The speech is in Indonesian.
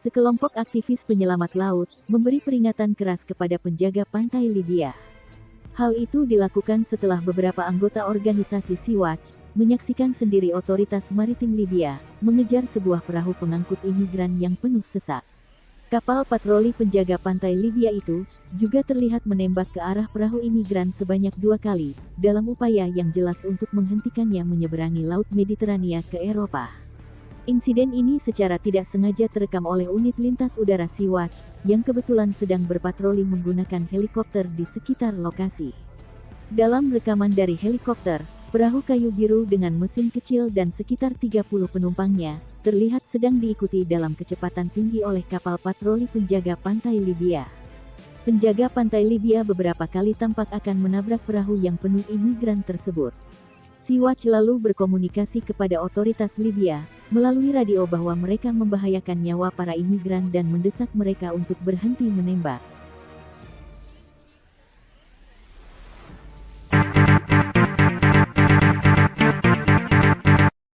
sekelompok aktivis penyelamat laut memberi peringatan keras kepada penjaga pantai Libya. Hal itu dilakukan setelah beberapa anggota organisasi Sea-Watch menyaksikan sendiri otoritas maritim Libya mengejar sebuah perahu pengangkut imigran yang penuh sesak. Kapal patroli penjaga pantai Libya itu juga terlihat menembak ke arah perahu imigran sebanyak dua kali dalam upaya yang jelas untuk menghentikannya menyeberangi Laut Mediterania ke Eropa. Insiden ini secara tidak sengaja terekam oleh unit lintas udara Sea-Watch yang kebetulan sedang berpatroli menggunakan helikopter di sekitar lokasi. Dalam rekaman dari helikopter, Perahu kayu biru dengan mesin kecil dan sekitar 30 penumpangnya, terlihat sedang diikuti dalam kecepatan tinggi oleh kapal patroli penjaga pantai Libya. Penjaga pantai Libya beberapa kali tampak akan menabrak perahu yang penuh imigran tersebut. Sea-Watch lalu berkomunikasi kepada otoritas Libya, melalui radio bahwa mereka membahayakan nyawa para imigran dan mendesak mereka untuk berhenti menembak.